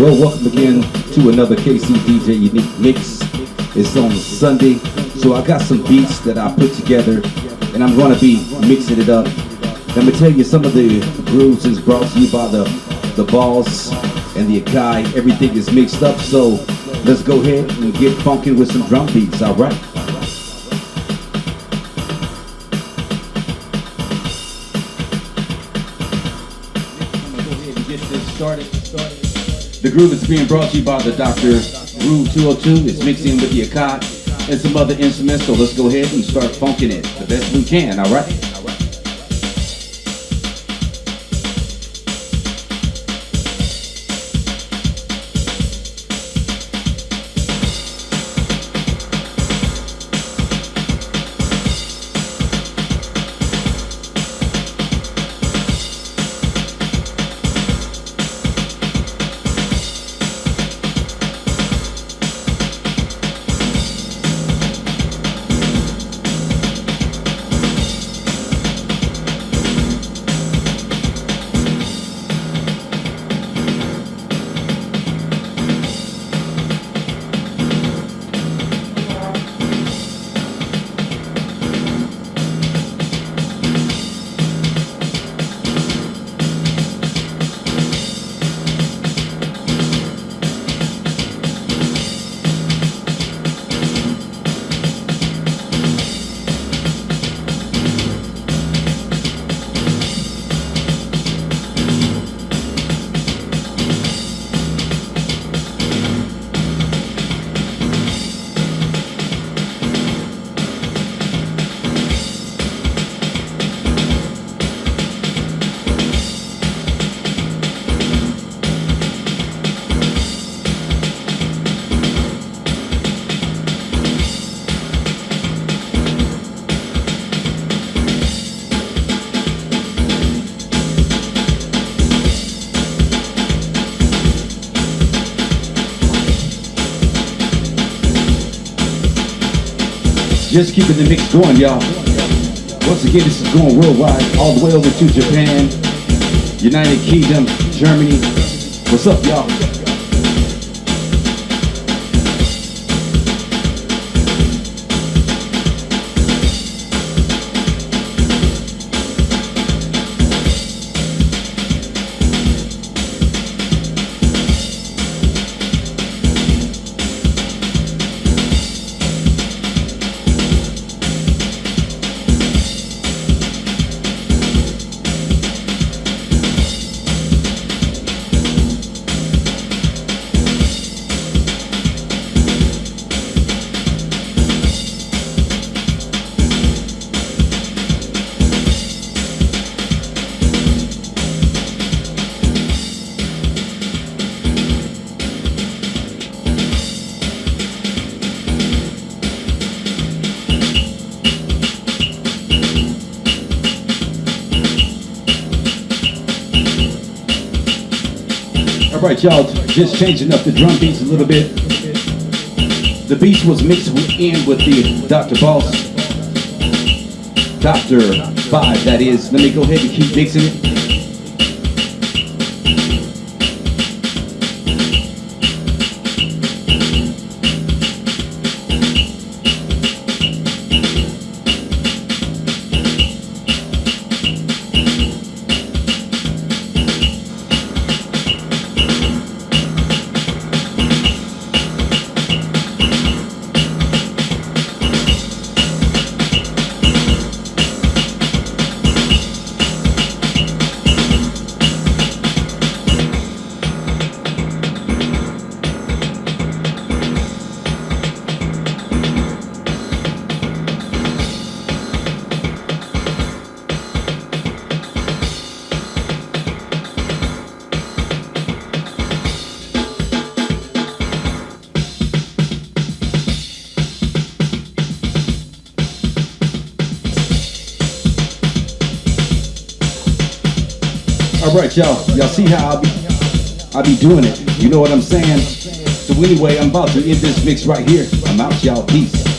Well, welcome again to another KC DJ Unique Mix. It's on Sunday, so I got some beats that I put together, and I'm going to be mixing it up. Let me tell you, some of the grooves is brought to you by the the Boss and the Akai. Everything is mixed up, so let's go ahead and get funky with some drum beats. All right. Started, started. The groove is being brought to you by the Dr. Groove 202. It's mixing with the Akai and some other instruments. So let's go ahead and start funking it the best we can, all right? Just keeping the mix going, y'all. Once again, this is going worldwide, all the way over to Japan, United Kingdom, Germany. What's up, y'all? All right, y'all, just changing up the drum beats a little bit. The beats was mixed in with the Dr. Boss, Dr. 5, that is. Let me go ahead and keep mixing it. All right, y'all. Y'all see how I be, I be doing it. You know what I'm saying? So anyway, I'm about to end this mix right here. I'm out, y'all. Peace.